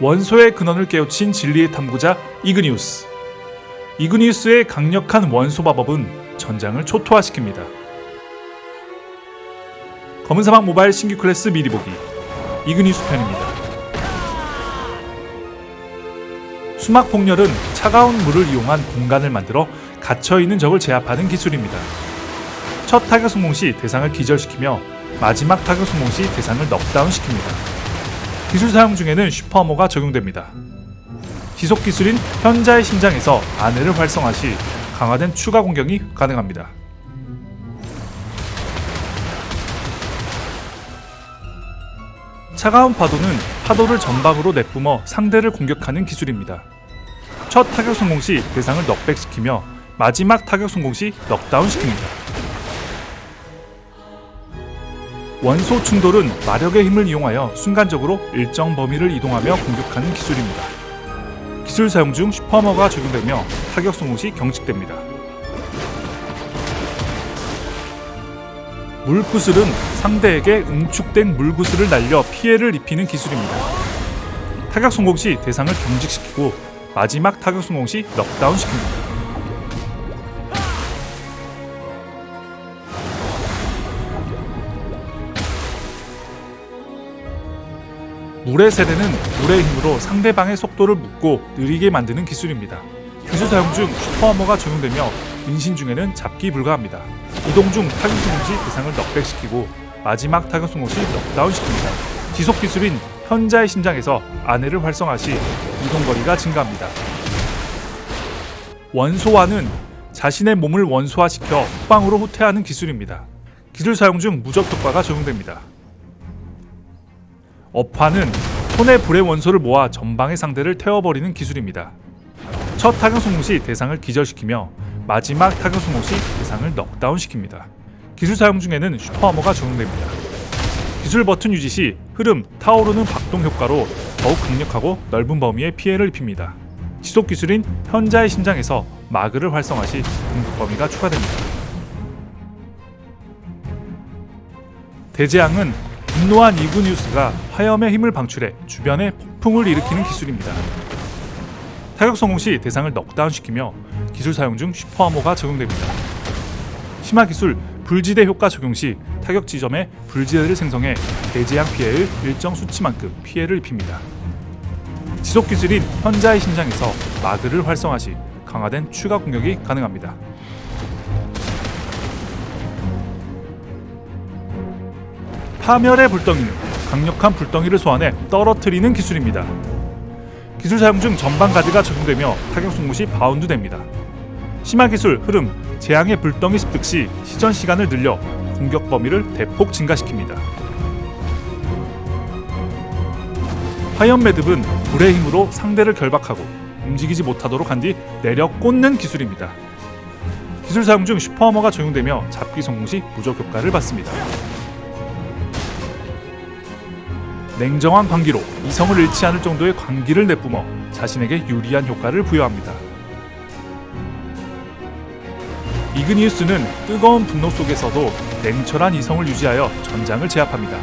원소의 근원을 깨우친 진리의 탐구자 이그니우스. 이그니우스의 강력한 원소 마법은 전장을 초토화시킵니다. 검은 사막 모바일 신규 클래스 미리 보기 이그니우스 편입니다. 수막 폭렬은 차가운 물을 이용한 공간을 만들어 갇혀 있는 적을 제압하는 기술입니다. 첫 타격 성공 시 대상을 기절시키며 마지막 타격 성공 시 대상을 넉다운 시킵니다. 기술 사용 중에는 super armor가 적용됩니다. 지속 기술인 현자의 심장에서 아내를 활성화 시 강화된 추가 공격이 가능합니다. 차가운 파도는 파도를 전방으로 내뿜어 상대를 공격하는 기술입니다. 첫 타격 성공 시 대상을 knockback시키며 마지막 타격 성공 시 넉다운 시킵니다. 원소 충돌은 마력의 힘을 이용하여 순간적으로 일정 범위를 이동하며 공격하는 기술입니다. 기술 사용 중 슈퍼머가 적용되며 타격 성공 시 경직됩니다. 물구슬은 상대에게 응축된 물구슬을 날려 피해를 입히는 기술입니다. 타격 성공 시 대상을 경직시키고 마지막 타격 성공 시 넉다운 시킵니다. 물의 세대는 물의 힘으로 상대방의 속도를 묶고 느리게 만드는 기술입니다. 기술 사용 중 슈퍼어머가 적용되며 인신 중에는 잡기 불가합니다. 이동 중 타격 성공 시 대상을 넉백시키고 마지막 타격 성공 시 넉다운 시킵니다. 지속 기술인 현자의 심장에서 아내를 활성화 시 이동 거리가 증가합니다. 원소화는 자신의 몸을 원소화시켜 후방으로 후퇴하는 기술입니다. 기술 사용 중 무적 효과가 적용됩니다. 업화는 손에 불의 원소를 모아 전방의 상대를 태워버리는 기술입니다. 첫 타격 성공 시 대상을 기절시키며 마지막 타격 성공 시 대상을 넉다운 시킵니다. 기술 사용 중에는 슈퍼어머가 적용됩니다. 기술 버튼 유지 시 흐름, 타오르는 박동 효과로 더욱 강력하고 넓은 범위의 피해를 입힙니다. 지속 기술인 현자의 심장에서 마그를 활성화 시 공격 범위가 추가됩니다. 대재앙은 분노한 이그니우스가 화염의 힘을 방출해 주변에 폭풍을 일으키는 기술입니다. 타격 성공 시 대상을 넉다운시키며 기술 사용 중 슈퍼아모가 적용됩니다. 심화 기술 불지대 효과 적용 시 타격 지점에 불지대를 생성해 대재앙 피해의 일정 수치만큼 피해를 입힙니다. 지속 기술인 현자의 심장에서 마그를 활성화 시 강화된 추가 공격이 가능합니다. 파멸의 불덩이는 강력한 불덩이를 소환해 떨어뜨리는 기술입니다. 기술 사용 중 전방 가드가 적용되며 타격 성공 시 바운드 됩니다. 심화 기술 흐름 재앙의 불덩이 습득 시 시전 시간을 늘려 공격 범위를 대폭 증가시킵니다. 화염 매듭은 불의 힘으로 상대를 결박하고 움직이지 못하도록 한 뒤 내려 꽂는 기술입니다. 기술 사용 중 super armor가 적용되며 잡기 성공 시 무적 효과를 받습니다. 냉정한 광기로 이성을 잃지 않을 정도의 광기를 내뿜어 자신에게 유리한 효과를 부여합니다. 이그니우스는 뜨거운 분노 속에서도 냉철한 이성을 유지하여 전장을 제압합니다.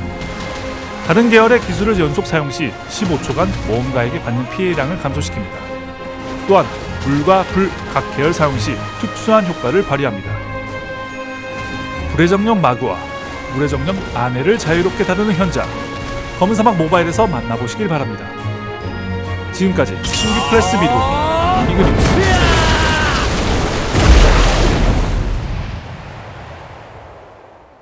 다른 계열의 기술을 연속 사용 시 15초간 모험가에게 받는 피해 량을 감소시킵니다. 또한 불과 불 각 계열 사용 시 특수한 효과를 발휘합니다. 불의 정령 마그와 물의 정령 아내를 자유롭게 다루는 현장 검은 사막 모바일에서 만나보시길 바랍니다. 지금까지 플래스 비디오 이그니스